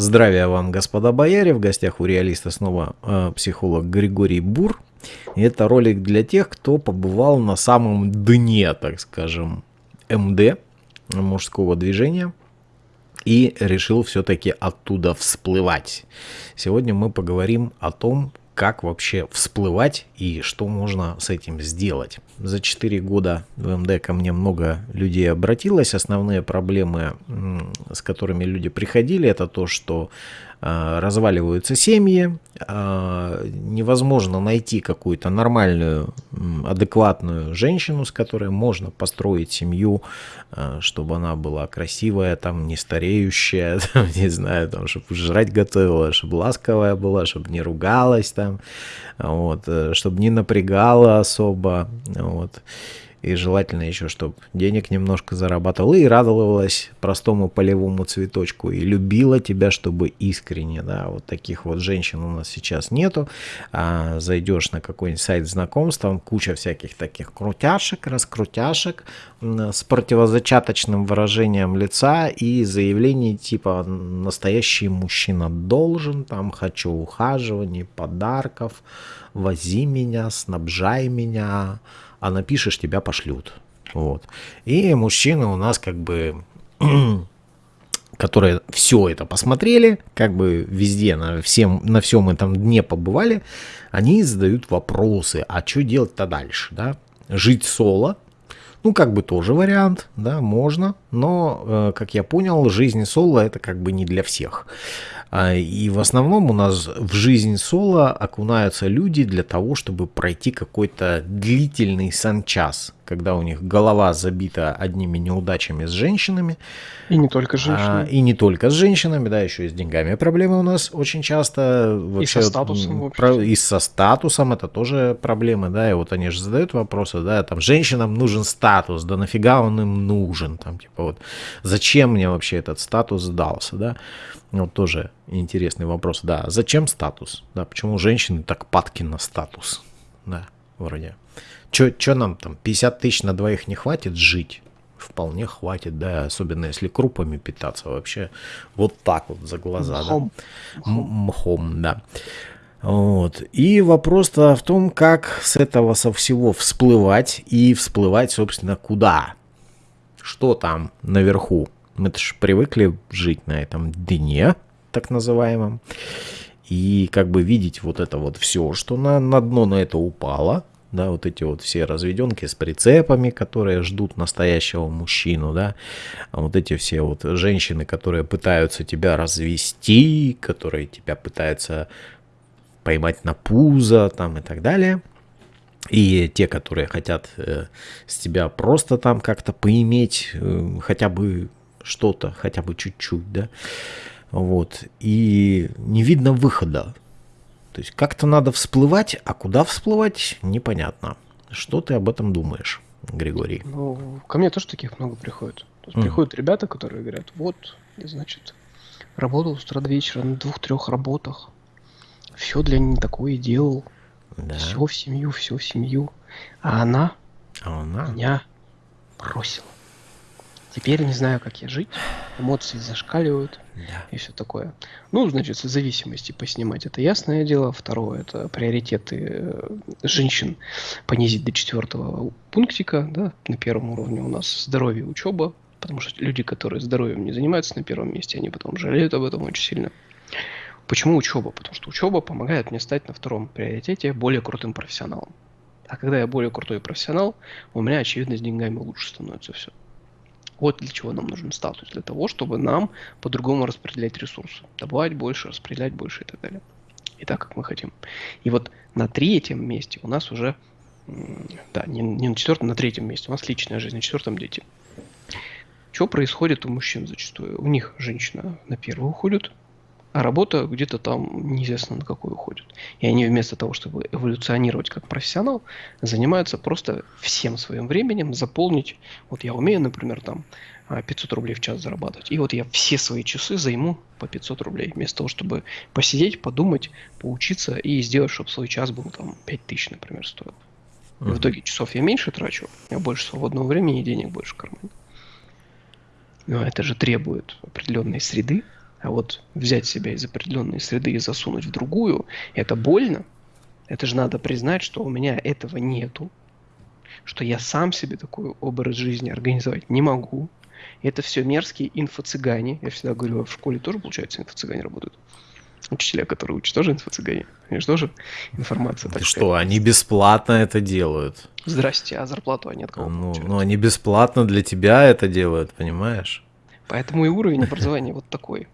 Здравия вам, господа бояре. В гостях у реалиста снова э, психолог Григорий Бур. И это ролик для тех, кто побывал на самом дне, так скажем, МД, мужского движения, и решил все-таки оттуда всплывать. Сегодня мы поговорим о том, как вообще всплывать и что можно с этим сделать. За 4 года в МД ко мне много людей обратилось. Основные проблемы, с которыми люди приходили, это то, что разваливаются семьи, а, невозможно найти какую-то нормальную, адекватную женщину, с которой можно построить семью, а, чтобы она была красивая, там, не стареющая, там, не знаю, там, чтобы жрать готовила, чтобы ласковая была, чтобы не ругалась там, вот, э, чтобы не напрягала особо, вот. И желательно еще, чтобы денег немножко зарабатывала и радовалась простому полевому цветочку. И любила тебя, чтобы искренне. Да, вот таких вот женщин у нас сейчас нету. А, зайдешь на какой-нибудь сайт знакомств, там куча всяких таких крутяшек, раскрутяшек с противозачаточным выражением лица и заявлений типа «настоящий мужчина должен», там «хочу ухаживаний, подарков», «вози меня», «снабжай меня», а напишешь, тебя пошлют. Вот. И мужчины у нас как бы которые все это посмотрели, как бы везде, на, всем, на всем этом дне побывали, они задают вопросы, а что делать-то дальше, да? Жить соло, ну, как бы тоже вариант, да, можно, но, э, как я понял, жизнь соло это как бы не для всех. А, и в основном у нас в жизнь соло окунаются люди для того, чтобы пройти какой-то длительный санчас, когда у них голова забита одними неудачами с женщинами. И не только с женщинами. А, и не только с женщинами, да, еще и с деньгами проблемы у нас очень часто. Вообще, и со статусом. Про, и со статусом это тоже проблемы, да, и вот они же задают вопросы, да, там, женщинам нужен статус, да нафига он им нужен, там, типа вот, зачем мне вообще этот статус сдался, да. Вот тоже интересный вопрос. Да, зачем статус? Да, почему женщины так падки на статус? Да, вроде. Че нам там, 50 тысяч на двоих не хватит жить? Вполне хватит, да, особенно если крупами питаться вообще вот так вот за глаза. Мхом. Да? Мхом, да. Вот. И вопрос-то в том, как с этого со всего всплывать и всплывать, собственно, куда? Что там наверху? Мы-то же привыкли жить на этом дне, так называемом, и как бы видеть вот это вот все, что на, на дно на это упало, да, вот эти вот все разведенки с прицепами, которые ждут настоящего мужчину, да, а вот эти все вот женщины, которые пытаются тебя развести, которые тебя пытаются поймать на пузо, там и так далее. И те, которые хотят э, с тебя просто там как-то поиметь э, хотя бы что-то, хотя бы чуть-чуть, да, вот, и не видно выхода. То есть как-то надо всплывать, а куда всплывать, непонятно. Что ты об этом думаешь, Григорий? Ну, ко мне тоже таких много приходит. mm. Приходят ребята, которые говорят, вот, значит, работал с утра до вечера на двух-трех работах, все для не такое делал, да. все в семью, все в семью, а она, а она меня бросила. Теперь не знаю, как я жить. Эмоции зашкаливают да. и все такое. Ну, значит, зависимости поснимать, это ясное дело. Второе, это приоритеты э, женщин понизить до четвертого пунктика. Да? На первом уровне у нас здоровье, учеба. Потому что люди, которые здоровьем не занимаются на первом месте, они потом жалеют об этом очень сильно. Почему учеба? Потому что учеба помогает мне стать на втором приоритете более крутым профессионалом. А когда я более крутой профессионал, у меня, очевидно, с деньгами лучше становится все. Вот для чего нам нужен статус. Для того, чтобы нам по-другому распределять ресурсы. Добывать больше, распределять больше и так далее. И так, как мы хотим. И вот на третьем месте у нас уже, да, не, не на четвертом, на третьем месте у нас личная жизнь, на четвертом дети. Что происходит у мужчин зачастую? У них женщина на первую уходит, а работа где-то там неизвестно на какой уходит. И они вместо того, чтобы эволюционировать как профессионал, занимаются просто всем своим временем заполнить. Вот я умею, например, там 500 а, рублей в час зарабатывать. И вот я все свои часы займу по 500 рублей. Вместо того, чтобы посидеть, подумать, поучиться и сделать, чтобы свой час был там 5000, например, стоил. И в итоге часов я меньше трачу, у меня больше свободного времени и денег больше в кармане. Но это же требует определенной среды, А вот взять себя из определенной среды и засунуть в другую, это больно. Это же надо признать, что у меня этого нету. Что я сам себе такой образ жизни организовать не могу. Это все мерзкие инфо-цыгане. Я всегда говорю, в школе тоже, получается, инфо-цыгане работают. Учителя, которые учат, тоже инфо-цыгане. Они же тоже информация. Так что, они бесплатно это делают. Здрасте, а зарплату они от кого ну, получают? Ну, они бесплатно для тебя это делают, понимаешь? Поэтому и уровень образования вот такой.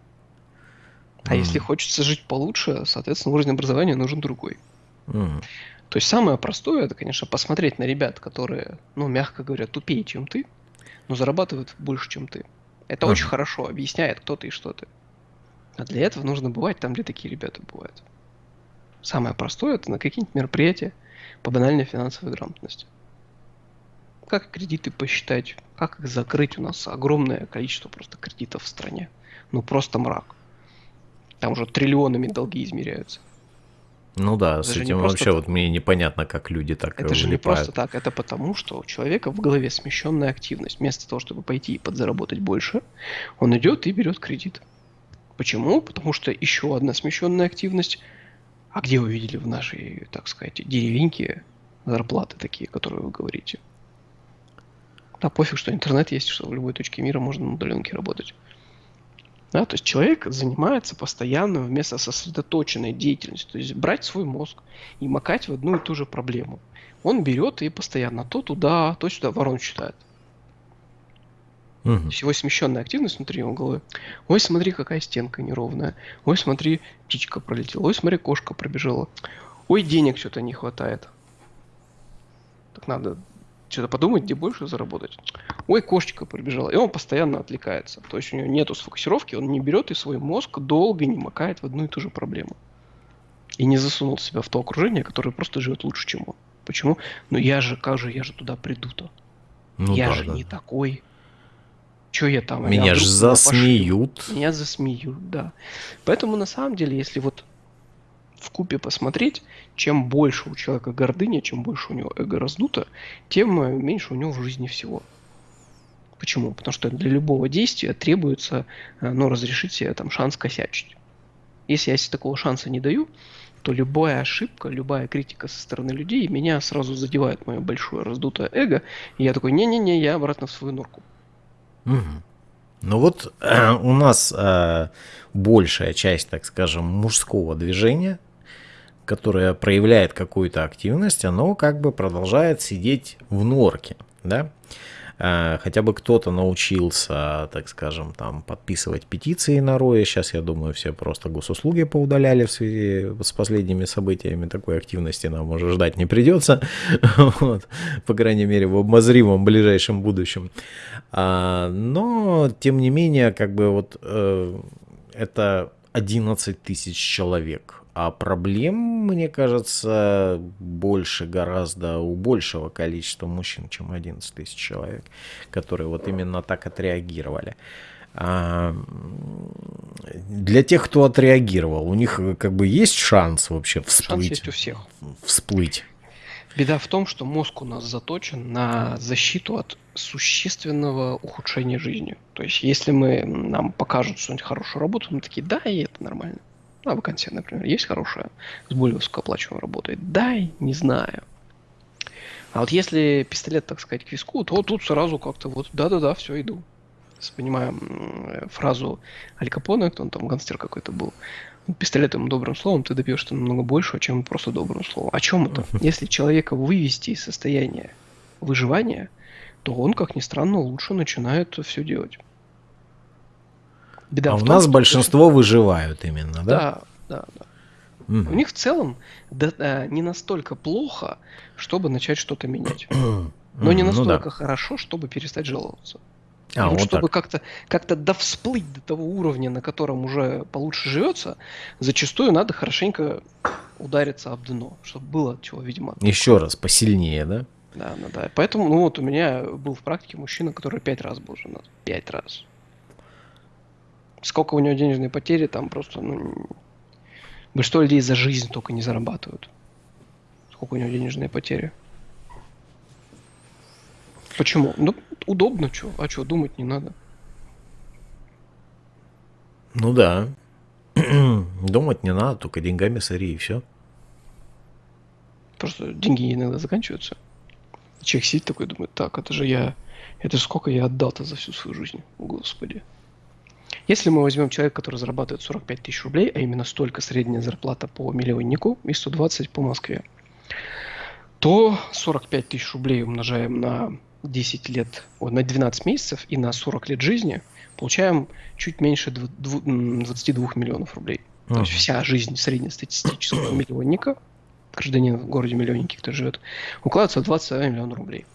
А mm. если хочется жить получше, соответственно, уровень образования нужен другой. Mm. То есть самое простое, это, конечно, посмотреть на ребят, которые, ну, мягко говоря, тупее, чем ты, но зарабатывают больше, чем ты. Это mm. очень хорошо объясняет, кто ты и что ты. А для этого нужно бывать там, где такие ребята бывают. Самое простое это на какие-нибудь мероприятия по банальной финансовой грамотности. Как кредиты посчитать, как их закрыть. У нас огромное количество просто кредитов в стране. Ну просто мрак. Там уже триллионами долги измеряются. Ну да, это с этим вообще вот мне непонятно, как люди так Это же не просто так, это потому, что у человека в голове смещенная активность. Вместо того, чтобы пойти и подзаработать больше, он идет и берет кредит. Почему? Потому что еще одна смещенная активность. А где вы видели в нашей, так сказать, деревеньке зарплаты такие, которые вы говорите? Да, пофиг, что интернет есть, что в любой точке мира можно на удаленке работать. Да, то есть человек занимается постоянно вместо сосредоточенной деятельностью. То есть брать свой мозг и макать в одну и ту же проблему. Он берет и постоянно то туда, то сюда ворон считает. Угу. Всего смещенная активность внутри его головы. Ой, смотри, какая стенка неровная. Ой, смотри, птичка пролетела. Ой, смотри, кошка пробежала. Ой, денег что-то не хватает. Так надо что-то подумать, где больше заработать. Ой, кошечка пробежала. И он постоянно отвлекается. То есть у него нету сфокусировки, он не берет и свой мозг долго не макает в одну и ту же проблему. И не засунул себя в то окружение, которое просто живет лучше, чем он. Почему? Ну я же, как же я же туда приду-то? Ну, я да, же да. не такой. Что я там? Меня же засмеют. Меня засмеют, да. Поэтому на самом деле, если вот в купе посмотреть, чем больше у человека гордыня, чем больше у него эго раздуто, тем э, меньше у него в жизни всего. Почему? Потому что для любого действия требуется э, ну, разрешить себе там шанс косячить. Если я себе такого шанса не даю, то любая ошибка, любая критика со стороны людей меня сразу задевает мое большое раздутое эго, и я такой, не-не-не, я обратно в свою норку. Угу. Ну вот э, у нас э, большая часть, так скажем, мужского движения, которое проявляет какую-то активность, оно как бы продолжает сидеть в норке, да. Э, хотя бы кто-то научился, так скажем, там подписывать петиции на Рое. Сейчас, я думаю, все просто госуслуги поудаляли в связи с последними событиями. Такой активности нам уже ждать не придется. Вот. По крайней мере, в обозримом ближайшем будущем. А, но, тем не менее, как бы вот э, это 11 тысяч человек а проблем, мне кажется, больше гораздо у большего количества мужчин, чем 11 тысяч человек, которые вот именно так отреагировали. А для тех, кто отреагировал, у них как бы есть шанс вообще всплыть? Шанс есть у всех. Всплыть. Беда в том, что мозг у нас заточен на защиту от существенного ухудшения жизни. То есть, если мы нам покажут что-нибудь хорошую работу, мы такие, да, и это нормально. А вакансия, например, есть хорошая, с более высокооплачиваемой работой? Дай, не знаю. А вот если пистолет, так сказать, к виску, то тут сразу как-то вот да-да-да, все, иду. Понимаем фразу Аль Капоне, кто он там, гангстер какой-то был, пистолетом добрым словом ты добьешься намного больше, чем просто добрым словом. О чем это? Если человека вывести из состояния выживания, то он, как ни странно, лучше начинает все делать. Беда а у том, нас большинство даже... выживают именно, да? Да, да, да. Mm. У них в целом да, да, не настолько плохо, чтобы начать что-то менять. Но не настолько ну, да. хорошо, чтобы перестать жаловаться. А, вот чтобы как-то как-то довсплыть до того уровня, на котором уже получше живется, зачастую надо хорошенько удариться об дно, чтобы было от чего, видимо. Еще раз, посильнее, да? Да, да, да. Поэтому, ну вот у меня был в практике мужчина, который пять раз был женат. Пять раз сколько у него денежные потери, там просто, ну, большинство людей за жизнь только не зарабатывают. Сколько у него денежные потери. Почему? Ну, удобно, что, а что, думать не надо. Ну да. Думать не надо, только деньгами сори и все. Просто деньги иногда заканчиваются. Человек сидит такой, думает, так, это же я, это же сколько я отдал-то за всю свою жизнь, господи. Если мы возьмем человека, который зарабатывает 45 тысяч рублей, а именно столько средняя зарплата по миллионнику и 120 по Москве, то 45 тысяч рублей умножаем на 10 лет, о, на 12 месяцев и на 40 лет жизни, получаем чуть меньше 22 миллионов рублей. Uh-huh. То есть вся жизнь среднестатистического миллионника, гражданина в городе миллионники, кто живет, укладывается в 21 миллион рублей.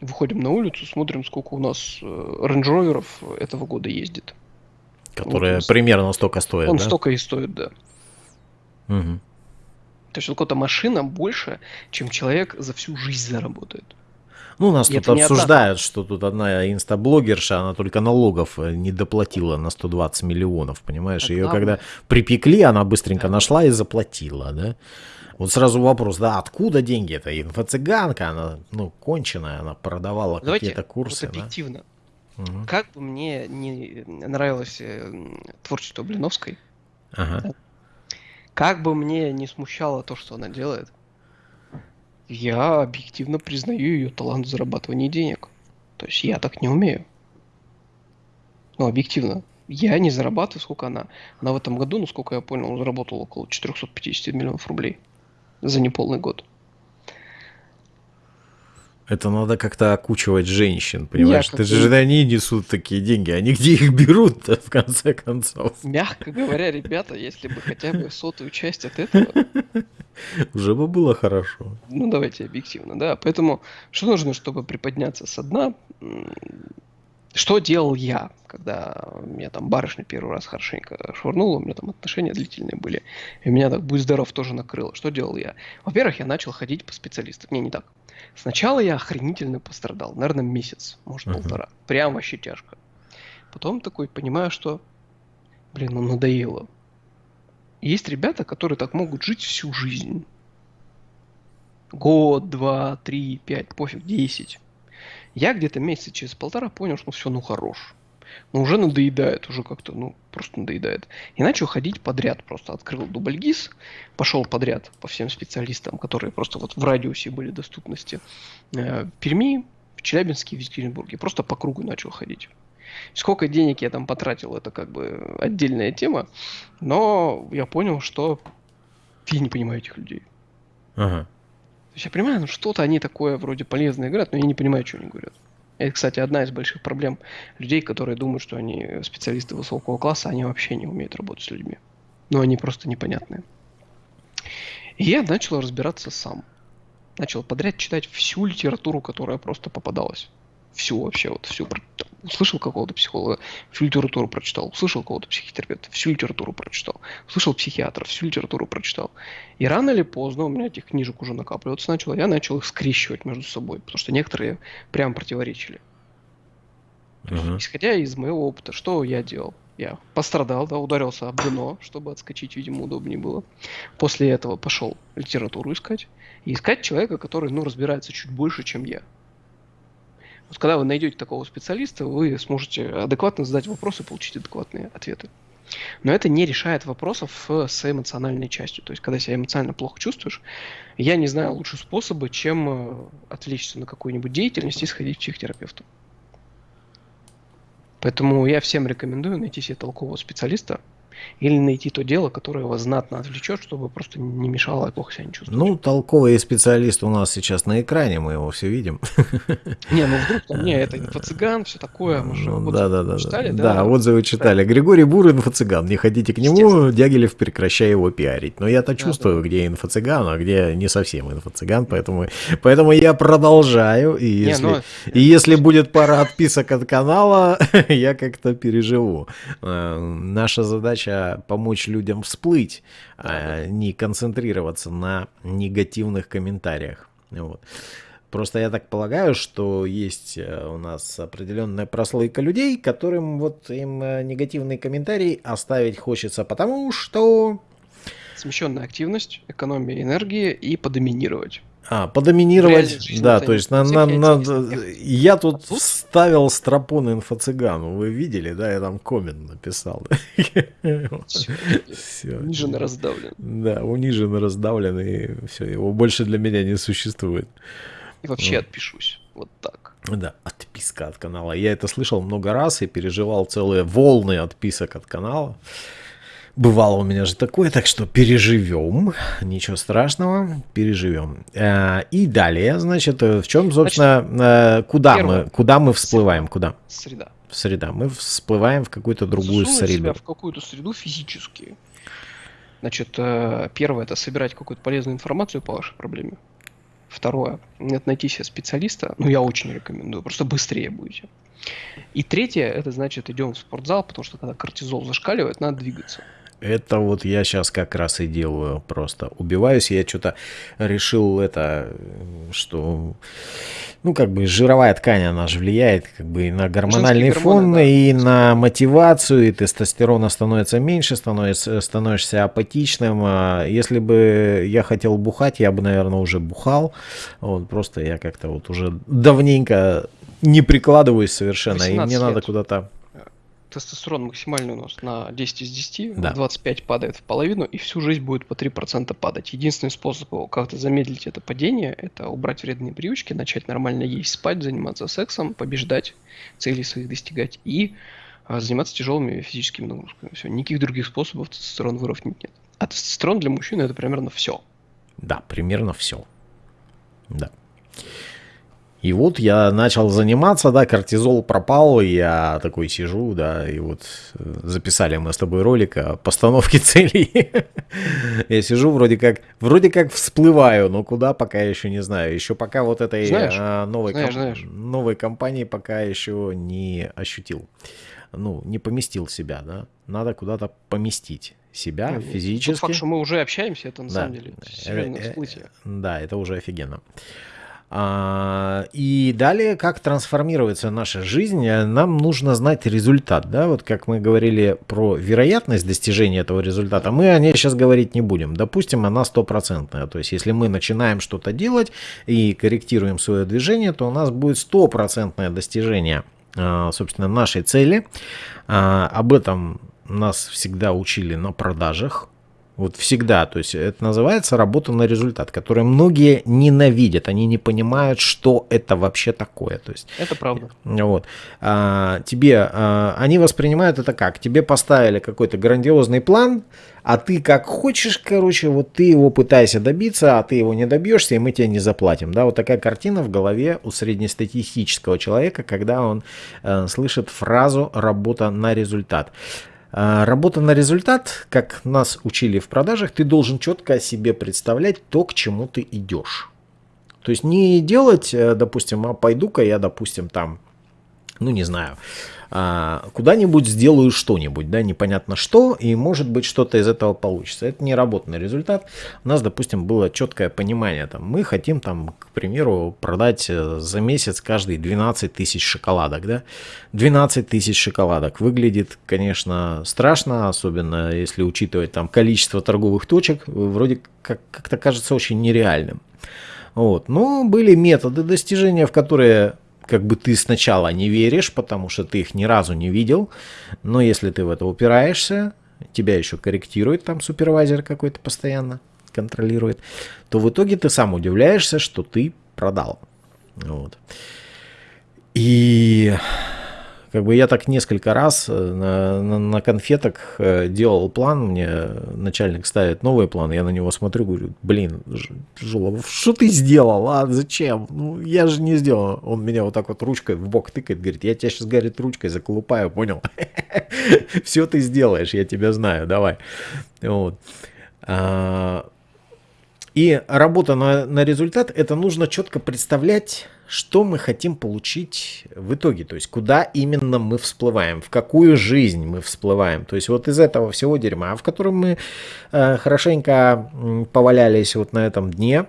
Выходим на улицу, смотрим, сколько у нас рейндж этого года ездит. Которые вот, примерно столько стоят, Он да? столько и стоит, да. Угу. То есть вот какая-то машина больше, чем человек за всю жизнь заработает. Ну, нас и тут обсуждают, что тут одна инстаблогерша, она только налогов э, не доплатила на 120 миллионов, понимаешь? Ее когда припекли, она быстренько да. нашла и заплатила, да? Вот сразу вопрос, да, откуда деньги? Это инфо-цыганка, она, ну, конченая, она продавала какие-то курсы, вот объективно. Да? Угу. Как бы мне не нравилось э, творчество Блиновской, ага. Как бы мне не смущало то, что она делает, я объективно признаю ее талант в зарабатывании денег. То есть я так не умею. Ну, объективно. Я не зарабатываю, сколько она. Она в этом году, насколько я понял, заработала около 450 миллионов рублей за неполный год. Это надо как-то окучивать женщин, понимаешь? Ты же они несут такие деньги, они где их берут в конце концов? Мягко говоря, ребята, если бы хотя бы сотую часть от этого... Уже бы было хорошо. Ну, давайте объективно, да. Поэтому что нужно, чтобы приподняться со дна? Что делал я, когда меня там барышня первый раз хорошенько швырнула, у меня там отношения длительные были, и меня так, будь здоров, тоже накрыло. Что делал я? Во-первых, я начал ходить по специалистам. Не, не так. Сначала я охренительно пострадал, наверное, месяц, может, uh-huh. полтора. Прям вообще тяжко. Потом такой понимаю, что, блин, ну надоело. Есть ребята, которые так могут жить всю жизнь. Год, два, три, пять, пофиг, десять. Я где-то месяца через полтора понял, что ну все, ну хорош но уже надоедает, уже как-то, ну, просто надоедает. И начал ходить подряд, просто открыл дубльгиз, пошел подряд по всем специалистам, которые просто вот в радиусе были доступности. Э, Перми, в Челябинске, в Екатеринбурге. Просто по кругу начал ходить. Сколько денег я там потратил, это как бы отдельная тема, но я понял, что я не понимаю этих людей. Ага. То есть я понимаю, ну что-то они такое вроде полезное говорят, но я не понимаю, что они говорят. Это, кстати, одна из больших проблем людей, которые думают, что они специалисты высокого класса, они вообще не умеют работать с людьми. Но они просто непонятные. И я начал разбираться сам. Начал подряд читать всю литературу, которая просто попадалась всю вообще, вот всю, услышал какого-то психолога, всю литературу прочитал, услышал какого-то психотерапевта, всю литературу прочитал, услышал психиатра, всю литературу прочитал. И рано или поздно у меня этих книжек уже накапливаться начало, я начал их скрещивать между собой, потому что некоторые прям противоречили. Uh-huh. исходя из моего опыта, что я делал? Я пострадал, да, ударился об дно, чтобы отскочить, видимо, удобнее было. После этого пошел литературу искать. И искать человека, который, ну, разбирается чуть больше, чем я. Вот когда вы найдете такого специалиста, вы сможете адекватно задать вопросы и получить адекватные ответы. Но это не решает вопросов с эмоциональной частью. То есть, когда себя эмоционально плохо чувствуешь, я не знаю лучше способа, чем э, отвлечься на какую-нибудь деятельность и сходить к психотерапевту. Поэтому я всем рекомендую найти себе толкового специалиста, или найти то дело, которое вас знатно отвлечет, чтобы просто не мешало и плохо себя не чувствовать. Ну, толковый специалист у нас сейчас на экране, мы его все видим. Не, ну вдруг там, не, это инфо-цыган, все такое, мы же ну, да, да, да, читали, да? Да, отзывы читали. Григорий Бур, инфо-цыган, не ходите к нему, Дягилев, прекращай его пиарить. Но я-то чувствую, да, где инфо-цыган, а где не совсем инфо-цыган, поэтому, поэтому я продолжаю, и если, не, но... и если будет пара отписок от канала, я как-то переживу. Э, наша задача задача помочь людям всплыть, а не концентрироваться на негативных комментариях. Вот. Просто я так полагаю, что есть э, у нас определенная прослойка людей, которым вот им э, негативный комментарий оставить хочется, потому что... Смещенная активность, экономия энергии и подоминировать. А, подоминировать, да, то есть на, на, на, я тут а вставил стропон инфо-цыгану, вы видели, да, я там коммент написал. Все, униженно раздавлен. Да, униженно раздавлен, и все, его больше для меня не существует. И вообще вот. отпишусь, вот так. Да, отписка от канала. Я это слышал много раз и переживал целые волны отписок от канала. Бывало у меня же такое, так что переживем, ничего страшного, переживем. Э, и далее, значит, в чем, собственно, значит, э, куда мы, куда мы всплываем, куда? Среда. Среда. Мы всплываем в какую-то другую Засунуть среду. себя в какую-то среду физически. Значит, э, первое это собирать какую-то полезную информацию по вашей проблеме. Второе, это найти себе специалиста, ну я очень рекомендую, просто быстрее будете. И третье, это значит идем в спортзал, потому что когда кортизол зашкаливает, надо двигаться. Это вот я сейчас как раз и делаю просто. Убиваюсь, я что-то решил это, что, ну, как бы жировая ткань, она же влияет как бы и на гормональный фон, да. и на мотивацию, и тестостерона становится меньше, становится, становишься апатичным. А если бы я хотел бухать, я бы, наверное, уже бухал. Вот, просто я как-то вот уже давненько не прикладываюсь совершенно, и мне лет. надо куда-то тестостерон максимальный у нас на 10 из 10, да. 25 падает в половину, и всю жизнь будет по 3% падать. Единственный способ как-то замедлить это падение, это убрать вредные привычки, начать нормально есть, спать, заниматься сексом, побеждать, цели своих достигать и а, заниматься тяжелыми физическими нагрузками. Все, никаких других способов тестостерон выровнять нет. А тестостерон для мужчины это примерно все. Да, примерно все. Да. И вот я начал заниматься, да, кортизол пропал, и я такой сижу, да, и вот э, записали мы с тобой ролик о постановке целей. Я сижу вроде как, вроде как всплываю, но куда пока еще не знаю. Еще пока вот этой а, новой, компании пока еще не ощутил. Ну, не поместил себя, да. Надо куда-то поместить себя ну, физически. Тот факт, что мы уже общаемся, это на да. самом деле серьезное э, всплытие. Да, это уже офигенно. А, и далее, как трансформируется наша жизнь, нам нужно знать результат. Да? Вот как мы говорили про вероятность достижения этого результата, мы о ней сейчас говорить не будем. Допустим, она стопроцентная. То есть, если мы начинаем что-то делать и корректируем свое движение, то у нас будет стопроцентное достижение, а, собственно, нашей цели. А, об этом нас всегда учили на продажах. Вот всегда. То есть это называется работа на результат, который многие ненавидят. Они не понимают, что это вообще такое. То есть, это правда. Вот. А, тебе, а, они воспринимают это как? Тебе поставили какой-то грандиозный план, а ты как хочешь, короче, вот ты его пытаешься добиться, а ты его не добьешься, и мы тебе не заплатим. Да, вот такая картина в голове у среднестатистического человека, когда он э, слышит фразу «работа на результат». А, работа на результат, как нас учили в продажах, ты должен четко о себе представлять то, к чему ты идешь. То есть не делать, э, допустим, а пойду-ка я, допустим, там, ну не знаю, куда-нибудь сделаю что-нибудь, да, непонятно что, и может быть что-то из этого получится. Это не работный результат. У нас, допустим, было четкое понимание, там, мы хотим, там, к примеру, продать э, за месяц каждый 12 тысяч шоколадок, да, 12 тысяч шоколадок. Выглядит, конечно, страшно, особенно если учитывать там количество торговых точек, вроде как- как-то кажется очень нереальным. Вот. Но были методы достижения, в которые как бы ты сначала не веришь, потому что ты их ни разу не видел, но если ты в это упираешься, тебя еще корректирует там супервайзер какой-то постоянно, контролирует, то в итоге ты сам удивляешься, что ты продал. Вот. И как бы я так несколько раз э, на, на, на конфетах э, делал план, мне начальник ставит новый план, я на него смотрю, говорю, блин, Жулов, что ты сделал, а зачем? Ну, я же не сделал. Он меня вот так вот ручкой в бок тыкает, говорит, я тебя сейчас, говорит, ручкой заколупаю, понял? Все ты сделаешь, я тебя знаю, давай. Вот. А, и работа на, на результат, это нужно четко представлять, что мы хотим получить в итоге, то есть куда именно мы всплываем, в какую жизнь мы всплываем. То есть вот из этого всего дерьма, в котором мы э, хорошенько повалялись вот на этом дне,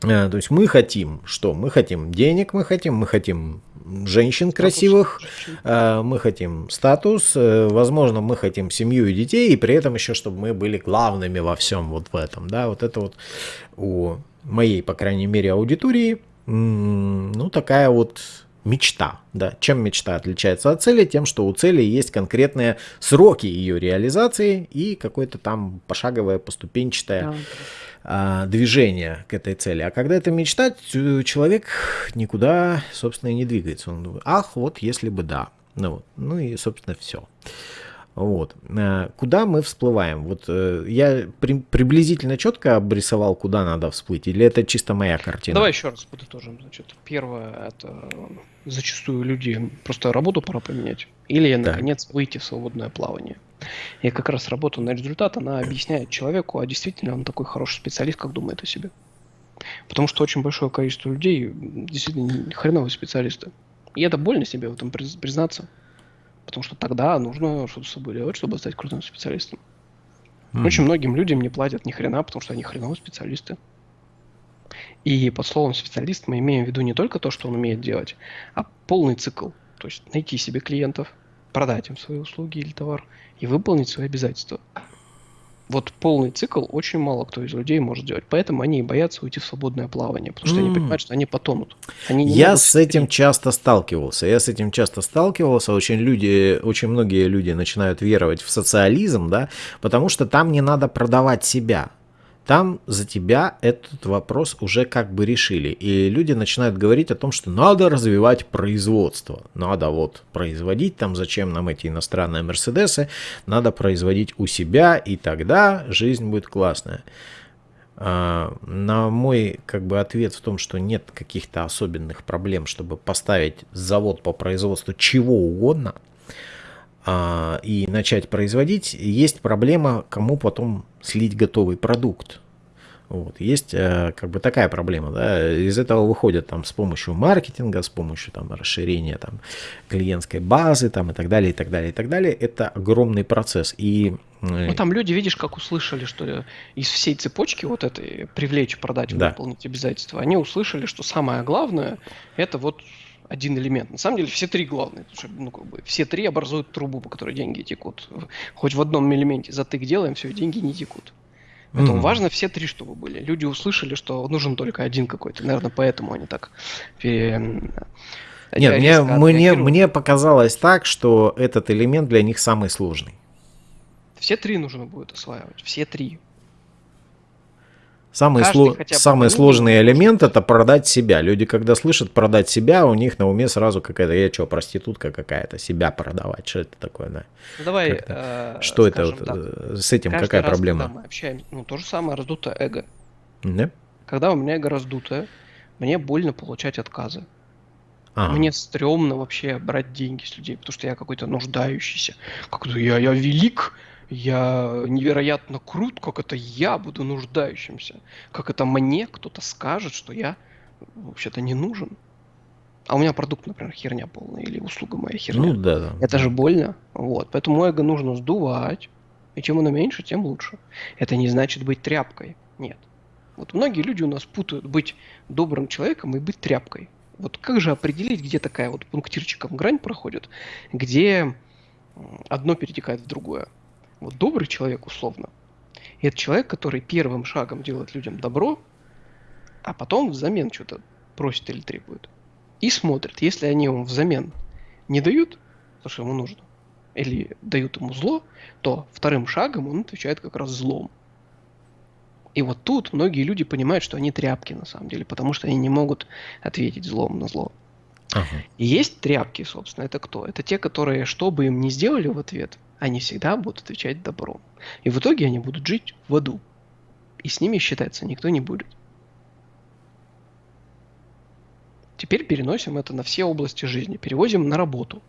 то есть мы хотим что? Мы хотим денег, мы хотим, мы хотим женщин красивых, э, мы хотим статус, э, возможно, мы хотим семью и детей, и при этом еще, чтобы мы были главными во всем вот в этом, да, вот это вот у моей, по крайней мере, аудитории, ну, такая вот мечта. Да. Чем мечта отличается от цели? Тем, что у цели есть конкретные сроки ее реализации и какое-то там пошаговое, поступенчатое а, движение к этой цели. А когда это мечта, человек никуда, собственно, и не двигается. Он думает, ах, вот если бы да. Ну, вот. ну и, собственно, все. Вот. Э, куда мы всплываем? Вот э, я при, приблизительно четко обрисовал, куда надо всплыть, или это чисто моя картина? Давай еще раз подытожим. Значит, первое, это зачастую люди просто работу пора поменять. Или, так. наконец, выйти в свободное плавание. И как раз работа на результат, она объясняет человеку, а действительно он такой хороший специалист, как думает о себе. Потому что очень большое количество людей действительно хреновые специалисты. И это больно себе в этом признаться. Потому что тогда нужно что-то с собой делать, чтобы стать крутым специалистом. Mm. Очень многим людям не платят ни хрена, потому что они хреновые специалисты. И под словом специалист мы имеем в виду не только то, что он умеет делать, а полный цикл. То есть найти себе клиентов, продать им свои услуги или товар и выполнить свои обязательства вот полный цикл очень мало кто из людей может делать. Поэтому они боятся уйти в свободное плавание, потому что mm. они понимают, что они потонут. Они я с этим часто сталкивался. Я с этим часто сталкивался. Очень люди, очень многие люди начинают веровать в социализм, да, потому что там не надо продавать себя там за тебя этот вопрос уже как бы решили. И люди начинают говорить о том, что надо развивать производство. Надо вот производить там, зачем нам эти иностранные Мерседесы, надо производить у себя, и тогда жизнь будет классная. А, на мой как бы ответ в том, что нет каких-то особенных проблем, чтобы поставить завод по производству чего угодно и начать производить, есть проблема, кому потом слить готовый продукт. Вот. Есть э, как бы такая проблема, да, из этого выходят там с помощью маркетинга, с помощью там расширения там клиентской базы там и так далее, и так далее, и так далее. Это огромный процесс. И э, ну, там люди, видишь, как услышали, что из всей цепочки вот этой привлечь, продать, да. выполнить обязательства, они услышали, что самое главное это вот один элемент. На самом деле все три главные. Потому что, ну, как бы, все три образуют трубу, по которой деньги текут. Хоть в одном элементе затык делаем, все, деньги не текут. Поэтому mm. важно все три, чтобы были. Люди услышали, что нужен только один какой-то. Наверное, поэтому они так пере... Нет, мне, мне, мне показалось так, что этот элемент для них самый сложный. Все три нужно будет осваивать. Все три. Самый, сло... самый сложный элемент это продать себя. Люди, когда слышат продать себя, у них на уме сразу какая-то, я что, проститутка какая-то, себя продавать. Что это такое, да? Ну, давай. Э, что это вот, э, с этим Каждый какая раз, проблема? Когда мы общаемся, ну то же самое раздутое эго. Да? Когда у меня эго раздутое, мне больно получать отказы. Ага. Мне стрёмно вообще брать деньги с людей, потому что я какой-то нуждающийся. Как-то я, я велик, я невероятно крут, как это я буду нуждающимся. Как это мне кто-то скажет, что я вообще-то не нужен. А у меня продукт, например, херня полная, или услуга моя херня. Ну да, да. Это же больно. Вот. Поэтому эго нужно сдувать. И чем оно меньше, тем лучше. Это не значит быть тряпкой. Нет. Вот многие люди у нас путают быть добрым человеком и быть тряпкой. Вот как же определить, где такая вот пунктирчиком грань проходит, где одно перетекает в другое? Вот добрый человек, условно, это человек, который первым шагом делает людям добро, а потом взамен что-то просит или требует. И смотрит, если они ему взамен не дают то, что ему нужно, или дают ему зло, то вторым шагом он отвечает как раз злом. И вот тут многие люди понимают, что они тряпки на самом деле, потому что они не могут ответить злом на зло. Ага. И есть тряпки, собственно, это кто? Это те, которые, что бы им ни сделали в ответ, они всегда будут отвечать добром. И в итоге они будут жить в аду. И с ними считаться никто не будет. Теперь переносим это на все области жизни, перевозим на работу.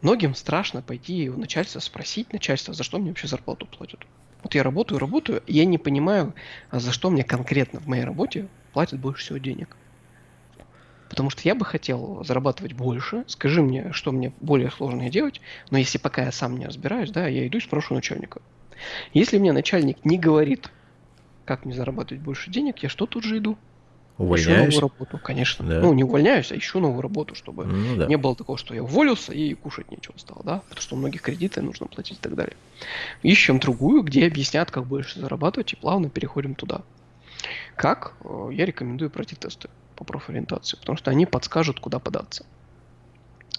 Многим страшно пойти у начальства спросить начальство, за что мне вообще зарплату платят. Вот я работаю, работаю, и я не понимаю, а за что мне конкретно в моей работе платят больше всего денег. Потому что я бы хотел зарабатывать больше. Скажи мне, что мне более сложное делать. Но если пока я сам не разбираюсь, да, я иду и спрошу начальника. Если мне начальник не говорит, как мне зарабатывать больше денег, я что тут же иду? Увольняюсь? Ищу новую работу, конечно. Да. Ну, не увольняюсь, а ищу новую работу, чтобы ну, да. не было такого, что я уволился и кушать нечего стало, да? Потому что у многих кредиты нужно платить и так далее. Ищем другую, где объяснят, как больше зарабатывать, и плавно переходим туда. Как? Э, я рекомендую пройти тесты по профориентации, потому что они подскажут, куда податься.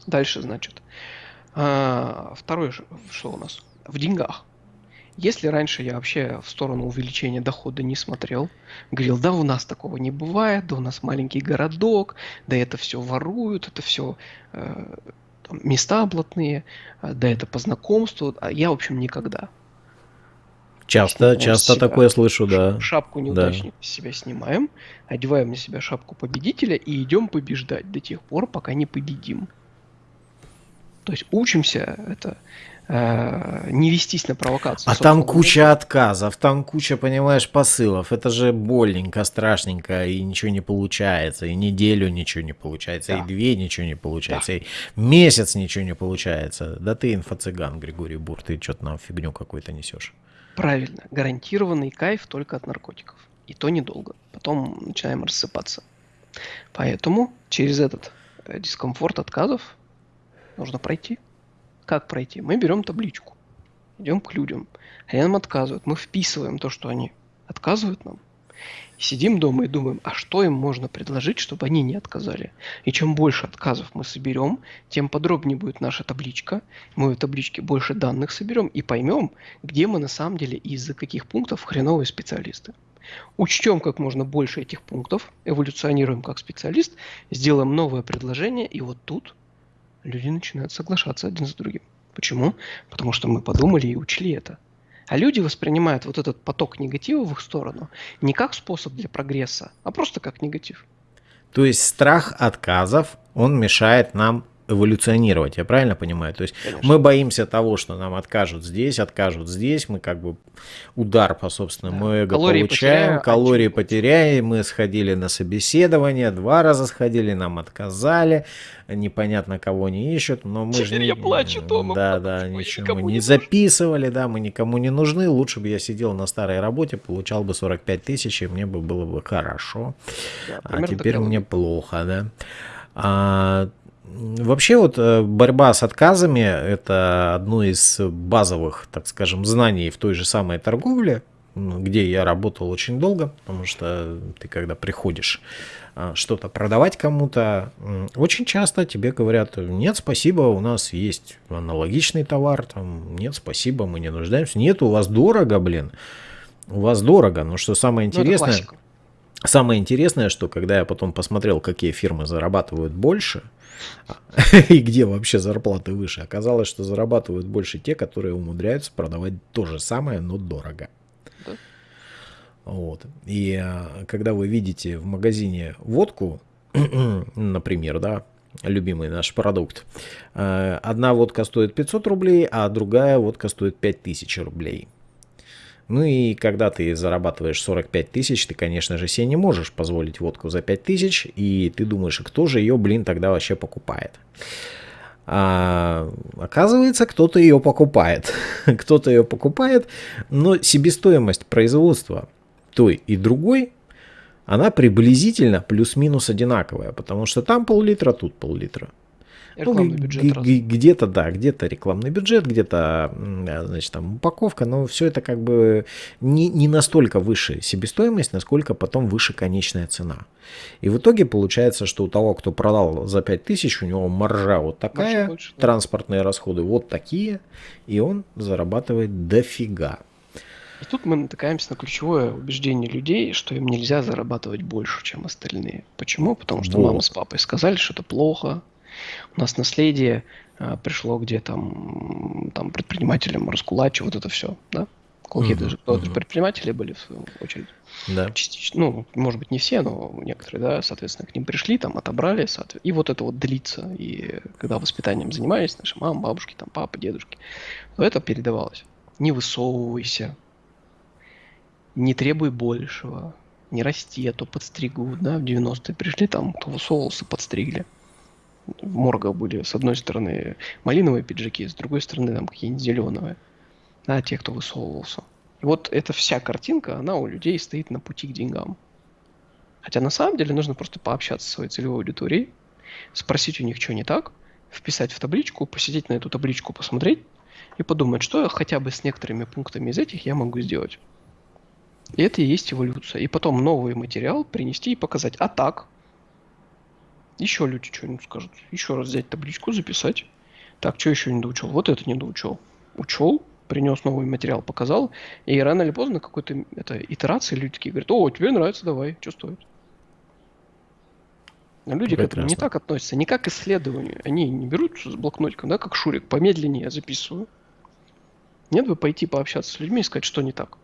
Дальше, значит, а, второе, что у нас? В деньгах. Если раньше я вообще в сторону увеличения дохода не смотрел, говорил, да у нас такого не бывает, да у нас маленький городок, да это все воруют, это все э, места блатные, э, да это по знакомству, а я, в общем, никогда. Часто, Снимаем часто себя, такое слышу, да. Шапку неудачника да. с себя снимаем, одеваем на себя шапку победителя и идем побеждать до тех пор, пока не победим. То есть учимся это э, не вестись на провокацию. А там куча времени. отказов, там куча, понимаешь, посылов. Это же больненько, страшненько, и ничего не получается. И неделю ничего не получается, да. и две ничего не получается, да. и месяц ничего не получается. Да ты инфо-цыган, Григорий Бур, ты что-то нам фигню какую-то несешь. Правильно, гарантированный кайф только от наркотиков. И то недолго. Потом начинаем рассыпаться. Поэтому через этот э, дискомфорт отказов нужно пройти. Как пройти? Мы берем табличку, идем к людям, они нам отказывают, мы вписываем то, что они отказывают нам, сидим дома и думаем, а что им можно предложить, чтобы они не отказали. И чем больше отказов мы соберем, тем подробнее будет наша табличка. Мы в табличке больше данных соберем и поймем, где мы на самом деле и из-за каких пунктов хреновые специалисты. Учтем как можно больше этих пунктов, эволюционируем как специалист, сделаем новое предложение, и вот тут люди начинают соглашаться один с другим. Почему? Потому что мы подумали и учли это. А люди воспринимают вот этот поток негатива в их сторону не как способ для прогресса, а просто как негатив. То есть страх отказов, он мешает нам эволюционировать, я правильно понимаю? То есть Конечно. мы боимся того, что нам откажут здесь, откажут здесь, мы как бы удар по собственному да. эго калории получаем, потеряю, калории потеряем, мы сходили на собеседование, два раза сходили, нам отказали, непонятно кого не ищут, но мы Теперь же... я плачу дома. Да, да, ничего мы не, не записывали, да, мы никому не нужны, лучше бы я сидел на старой работе, получал бы 45 тысяч, и мне бы было бы хорошо, да, а теперь мне плохо, да. А, Вообще вот э, борьба с отказами – это одно из базовых, так скажем, знаний в той же самой торговле, где я работал очень долго, потому что ты когда приходишь а, что-то продавать кому-то, очень часто тебе говорят, нет, спасибо, у нас есть аналогичный товар, там, нет, спасибо, мы не нуждаемся, нет, у вас дорого, блин, у вас дорого, но что самое ну, интересное, ну, самое интересное, что когда я потом посмотрел, какие фирмы зарабатывают больше – и где вообще зарплаты выше. Оказалось, что зарабатывают больше те, которые умудряются продавать то же самое, но дорого. Да. Вот. И а, когда вы видите в магазине водку, например, да, любимый наш продукт, а, одна водка стоит 500 рублей, а другая водка стоит 5000 рублей. Ну и когда ты зарабатываешь 45 тысяч, ты, конечно же, себе не можешь позволить водку за 5 тысяч, и ты думаешь, кто же ее, блин, тогда вообще покупает? А, оказывается, кто-то ее покупает. кто-то ее покупает, но себестоимость производства той и другой, она приблизительно плюс-минус одинаковая, потому что там пол-литра, тут пол-литра. Рекламный ну, бюджет. Где-то, да, где-то рекламный бюджет, где-то, значит, там упаковка, но все это как бы не, не настолько выше себестоимость, насколько потом выше конечная цена. И в итоге получается, что у того, кто продал за 5000, у него маржа вот такая, больше, да. транспортные расходы вот такие, и он зарабатывает дофига. И тут мы натыкаемся на ключевое убеждение людей, что им нельзя зарабатывать больше, чем остальные. Почему? Потому что вот. мама с папой сказали, что это плохо, у нас наследие э, пришло, где там, там предпринимателям раскулачи, вот это все, да? Какие-то uh-huh, uh-huh. предприниматели были, в свою очередь. Да. Частично, ну, может быть, не все, но некоторые, да, соответственно, к ним пришли, там, отобрали, соответственно, и вот это вот длится. И когда воспитанием занимались, наши мамы, бабушки, там, папы, дедушки, то это передавалось. Не высовывайся, не требуй большего, не расти, а то подстригут, да, в 90-е пришли, там, кто высовывался, подстригли в моргах были с одной стороны малиновые пиджаки, с другой стороны там какие-нибудь зеленые, да, те, кто высовывался. И вот эта вся картинка, она у людей стоит на пути к деньгам. Хотя на самом деле нужно просто пообщаться со своей целевой аудиторией, спросить у них, что не так, вписать в табличку, посидеть на эту табличку, посмотреть и подумать, что хотя бы с некоторыми пунктами из этих я могу сделать. И это и есть эволюция. И потом новый материал принести и показать. А так, еще люди что-нибудь скажут. Еще раз взять табличку, записать. Так, что еще не доучил? Вот это не доучил. Учел, принес новый материал, показал. И рано или поздно какой-то это, итерации люди такие говорят, о, тебе нравится, давай, что стоит. Но люди Прекрасно. к этому не так относятся, не как к исследованию. Они не берут с блокнотиком, да, как Шурик, помедленнее я записываю. Нет бы пойти пообщаться с людьми и сказать, что не так.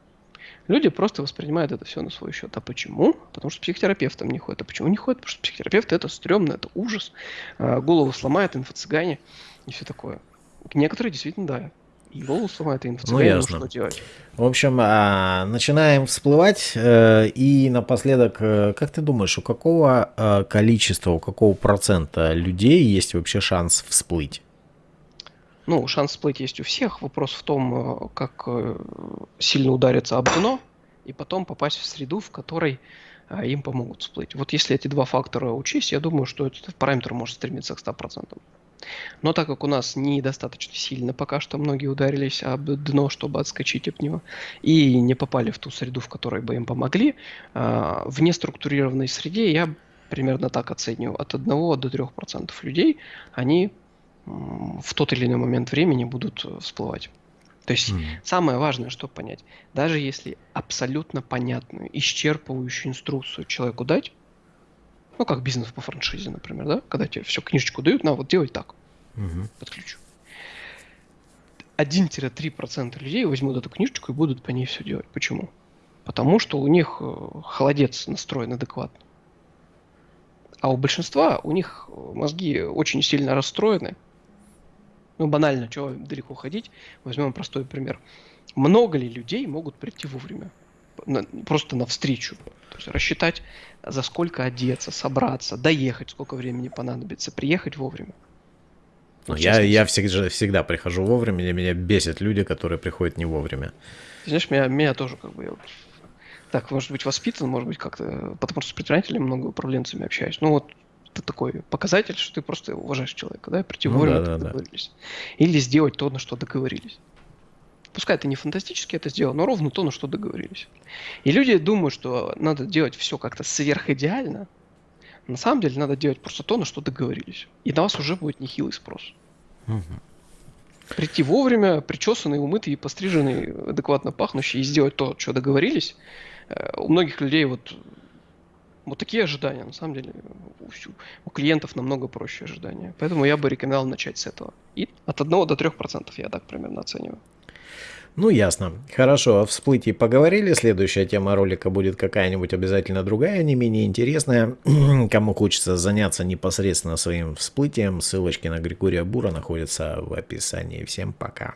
Люди просто воспринимают это все на свой счет. А почему? Потому что психотерапевтом не ходят. А почему не ходят? Потому что психотерапевт это стрёмно, это ужас. А, голову сломает, инфо-цыгане и все такое. Некоторые действительно, да, и голову сломает, и инфо-цыгане, ну, ясно. что делать? В общем, а, начинаем всплывать. Э, и напоследок, э, как ты думаешь, у какого э, количества, у какого процента людей есть вообще шанс всплыть? Ну, шанс всплыть есть у всех. Вопрос в том, э, как э, сильно удариться об дно и потом попасть в среду, в которой э, им помогут всплыть. Вот если эти два фактора учесть, я думаю, что этот параметр может стремиться к 100%. Но так как у нас недостаточно сильно пока что многие ударились об дно, чтобы отскочить от него, и не попали в ту среду, в которой бы им помогли, в неструктурированной среде я примерно так оцениваю, от 1 до 3% людей, они в тот или иной момент времени будут э, всплывать. То есть mm. самое важное, что понять, даже если абсолютно понятную, исчерпывающую инструкцию человеку дать, ну как бизнес по франшизе, например, да, когда тебе все книжечку дают, на вот делай так, mm-hmm. подключу. 1-3% людей возьмут эту книжечку и будут по ней все делать. Почему? Потому что у них э, холодец настроен адекватно. А у большинства у них мозги очень сильно расстроены, ну, банально, чего далеко ходить. Возьмем простой пример. Много ли людей могут прийти вовремя? На, просто навстречу. То есть рассчитать, за сколько одеться, собраться, доехать, сколько времени понадобится, приехать вовремя. Ну, я, я всегда, всегда прихожу вовремя, меня бесят люди, которые приходят не вовремя. Знаешь, меня, меня тоже как бы... Так, может быть, воспитан, может быть, как-то... Потому что с предпринимателями много управленцами общаюсь. Ну вот это такой показатель, что ты просто уважаешь человека, да, прийти ну, вовремя, да, да, договорились. Да. Или сделать то, на что договорились. Пускай это не фантастически это сделал, но ровно то, на что договорились. И люди думают, что надо делать все как-то сверхидеально. На самом деле надо делать просто то, на что договорились. И на вас уже будет нехилый спрос. Угу. Прийти вовремя, причесанный, умытый, постриженный, адекватно пахнущий и сделать то, что договорились. Э, у многих людей вот вот такие ожидания, на самом деле, у, у клиентов намного проще ожидания. Поэтому я бы рекомендовал начать с этого. И от 1 до 3% я так примерно оцениваю. Ну, ясно. Хорошо, о всплытии поговорили. Следующая тема ролика будет какая-нибудь обязательно другая, не менее интересная. Кому хочется заняться непосредственно своим всплытием, ссылочки на Григория Бура находятся в описании. Всем пока.